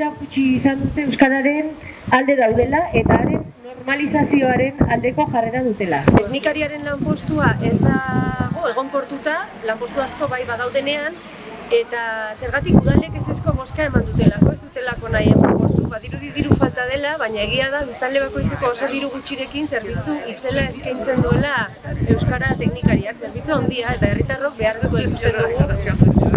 erakutsi izan dute Euskararen alde daudela eta haren normalizazioaren aldeko jarrera dutela. Teknikariaren lanpostua ez dago egonkortuta, lanpostu asko bai badaudenean, eta zergatik udalek ez ezko moska eman dutelako, ez dutelako nahi egonkortu. Badirudi diru falta dela, baina egia da, biztanle bakoitzeko oso diru gutxirekin zerbitzu itzela eskaintzen duela Euskara teknikariak, zerbitzu handia eta herritarrok beharrezko ikusten dugu